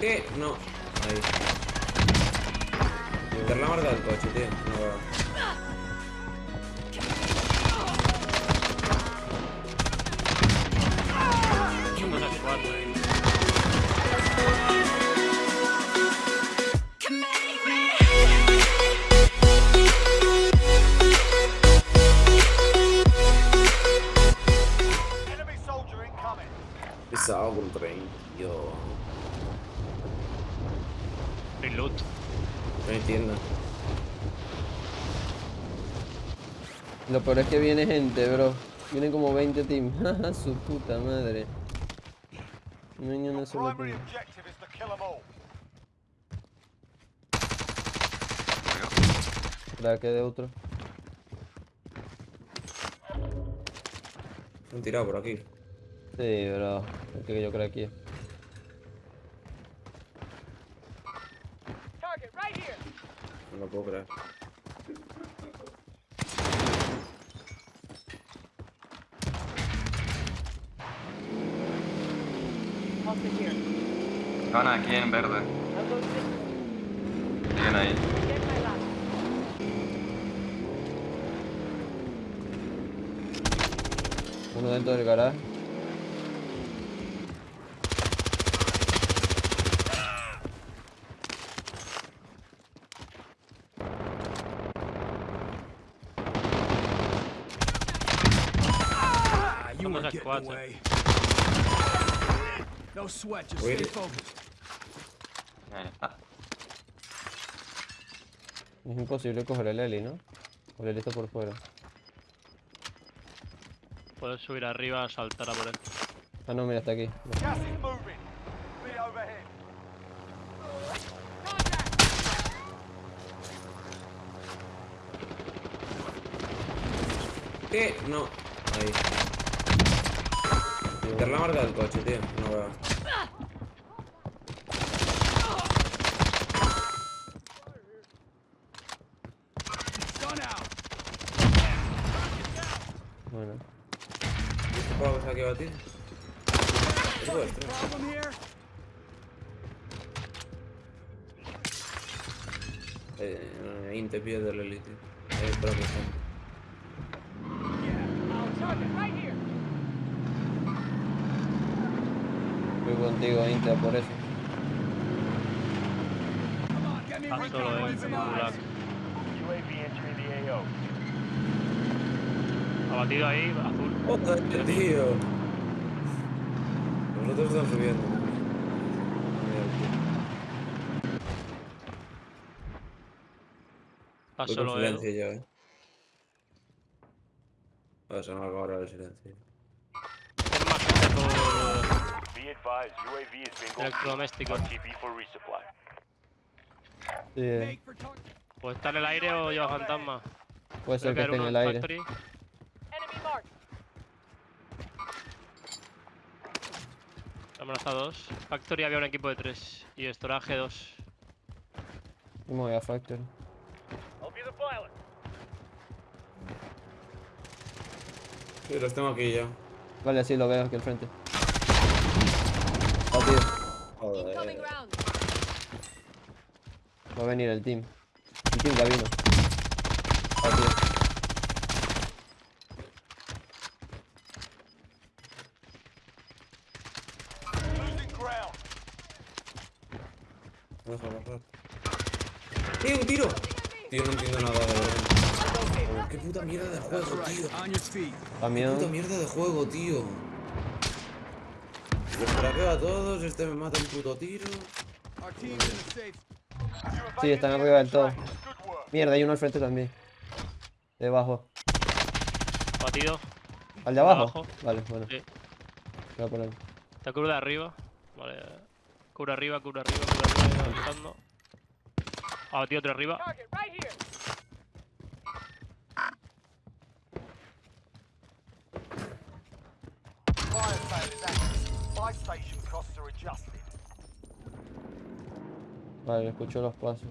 qué? No. Ahí. Meter la marca del coche, tío. No. Unas cuatro ahí. Lo peor es que viene gente, bro. Vienen como 20 teams. Su puta madre. No kill them all. Crack de otro. Han tirado por aquí. Sí, bro. Es que yo creo aquí. Target right here. No lo puedo creer. Van aquí en verde. Siguen ahí. Uno dentro del garaje. Las cuatro. No sweat, just stay focused. Ah, Es imposible coger el Eli, ¿no? O el Eli está por fuera. Puedes subir arriba, saltar a por él. Ah, no, mira, está aquí. Gas is moving. Be overhead. ¿Qué? No. Ahí. Meter la marca del coche, tío. No veo. Bueno. ¿Y este juego que está aquí a batir? Es vuestro. Eh, Inte pierde el elite. Es. Target right here. Voy contigo, Inter, por eso. Come on, get me recon solo points en AO. Abatido ahí, azul. ¡Joder, tío! Nosotros estamos subiendo. Está Voy con solo él. silencio yo, eh. Me acaba ahora el silencio. Electrodoméstico. Sí, eh, O está en el aire o lleva fantasma. Puede ser que esté en el aire. Vámonos a dos. Factory había un equipo de tres. Y Storage dos. Y me voy a Factory. Sí, los tengo aquí ya. Vale, sí, lo veo aquí al frente. Ah, tío. Joder. Va a venir el team. El team ya vino. ¡Eh, un tiro! Tío, no entiendo nada de verdad. ¡Qué puta mierda de juego, tío! ¡Qué puta mierda de juego, tío! Los traqueo a todos, este me mata un puto tiro. Sí, están arriba del todo. Mierda, hay uno al frente también. Debajo. Abatido. ¿Al de abajo? Abajo. Vale, bueno. Sí. Voy a poner. Está cubre de arriba. Vale. Cubre arriba, cubre arriba, cubre arriba. Avanzando. Otro arriba. Buy station costs are adjusted. Vale, escucho los pasos.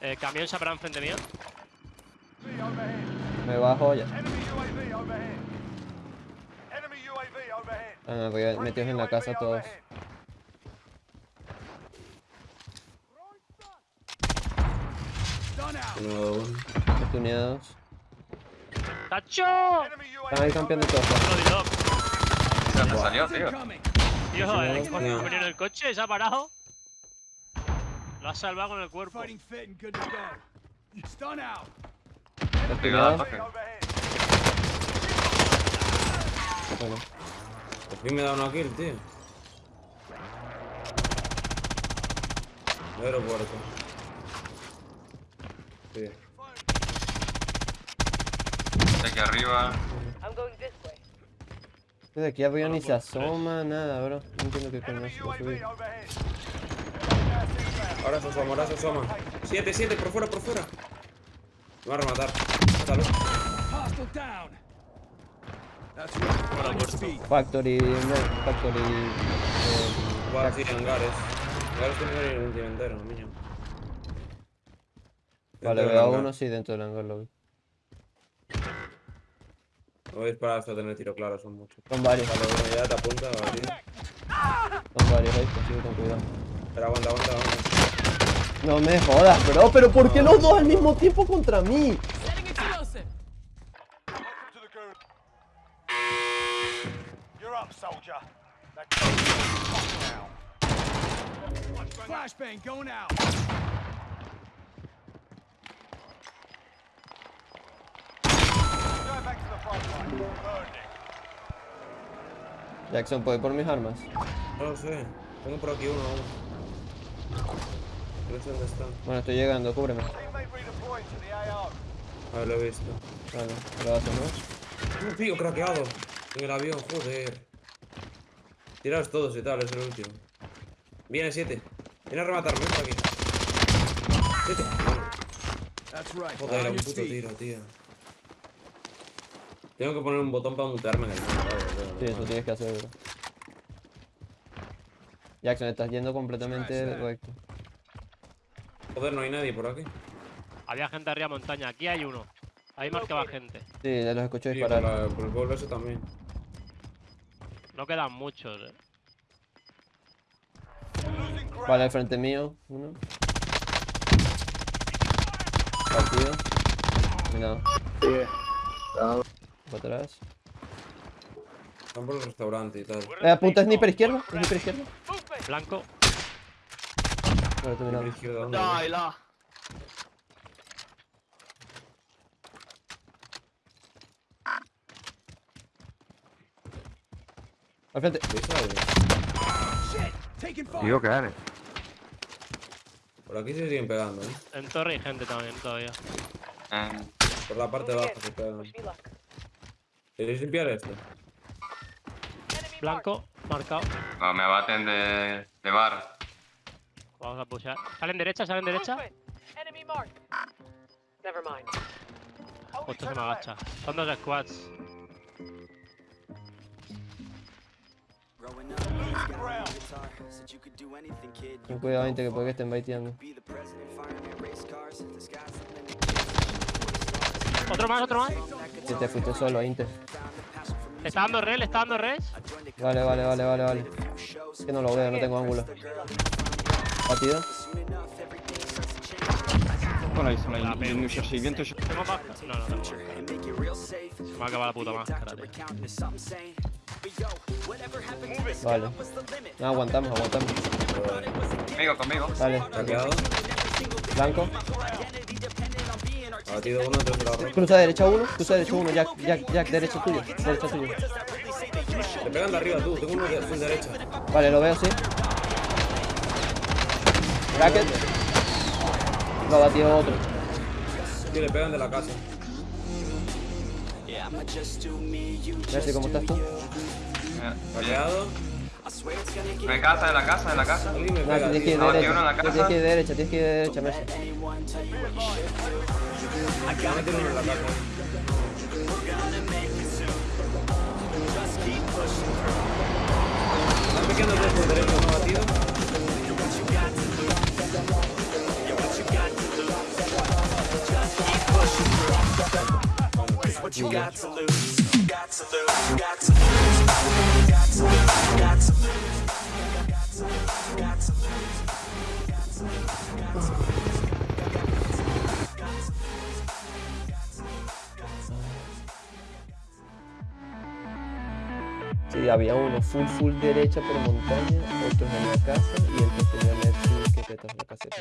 Eh, camión se habrá enfrente mío. Me bajo ya. Ah, porque Friendly metidos en la casa todos. uno. Oportunidades. ¡Tacho! Están ahí campeando todos. Bloody dog. ¿De dónde salió, tío? Tío, el no, coche no. venía en el coche, se ha parado. Lo has salvado con el cuerpo. Fighting fit and good to go. Stun out. Pegado. Bueno, Por fin me da una kill, tío. Aeropuerto. Sí. De aquí arriba. I'm going this way. desde aquí arriba ni se asoma nada, bro. No entiendo qué coño Ahora se asoma, ahora se asoma. Siete, siete, por fuera, por fuera. Me va a rematar. Mátalo. Factory, no, Factory. eh, Va así, hangares. Hangares tiene que ir un entero, niño. Vale, veo a uno, sí, dentro del hangar lo vi. No voy a disparar hasta tener tiro claro, son muchos. Son varios, Vale, bueno, ya te apunta, tío. son varios, ahí, sigue con cuidado. Pero aguanta, aguanta, aguanta. No me jodas, bro, pero ¿por qué los dos al mismo tiempo contra mí? Jackson, ¿puedo ir por mis armas? No sé. Tengo por aquí uno. No sé dónde está. Bueno, estoy llegando, cúbreme. Teammate redeploying to the AO. A ver, lo he visto. Vale, gracias, ¿no? Un tío craqueado. En el avión, joder. Tiraos todos y tal, es el último. Viene 7. Viene a rematarme por aquí. 7. That's right. Joder, un puto tiro, tío. Tengo que poner un botón para mutearme en el vale, Sí, eso tienes que hacer, bro. Jackson, estás yendo completamente recto. Joder, no hay nadie por aquí. Había gente arriba montaña. Aquí hay uno. Ahí marcaba gente. Sí, ya los escucho Sí, por, disparar. la- por el pueblo ese también. No quedan muchos. eh. Vale, al frente mío, uno. Partido. Cuidado. Para atrás. Están por el restaurante y tal. Eh, apunta sniper izquierdo, sniper izquierdo. Blanco. La izquierda, ¿dónde? Al frente. Digo que eres. Por aquí se siguen pegando, ¿eh? En torre hay gente también todavía. Eh, Por la parte de abajo se pegan. ¿Queréis limpiar esto? Blanco, marcado. no, me baten de, de bar. Vamos a pushar. Salen derecha, salen derecha. Never mind. Justo se 10 me agacha. Son dos squads. Ten cuidado, gente, que puede que estén baiteando. Otro más, otro más. Si te fuiste solo, Inter. Le está dando res, le está dando res. Vale, vale, vale, vale, vale. Es que no lo veo, no tengo ángulo. Batido. Ah, mais- viennent nous chercher, ils viennent te chercher. Tengo máscara. No, no. Se me ha acabado la puta máscara, tío. Vale. No, aguantamos, aguantamos. Conmigo, conmigo. Vale, Craqueado. blanco. Abatido uno, la ropa. Cruza derecha uno, cruza derecha uno, Jack, Jack, Jack, derecha tuyo, derecha tuyo. Te pegan de arriba tú, tengo uno de full derecha. Vale, lo veo, sí. Bracket. Lo ha batido otro. Sí, le pegan de la casa. Mercy, ¿cómo estás tú? Gonna get De casa, de la casa, de la casa. Me No, tienes que ir. No, derecha. Tienes que ir derecha, tienes que ir derecha, Mercy. anyone tell you what you should do. Me meten uno en la casa. Están picando dos por derecha, uno batido. Sí, había uno full full derecha por montaña, otros en la casa y el que tenía Mercy que petas la caseta.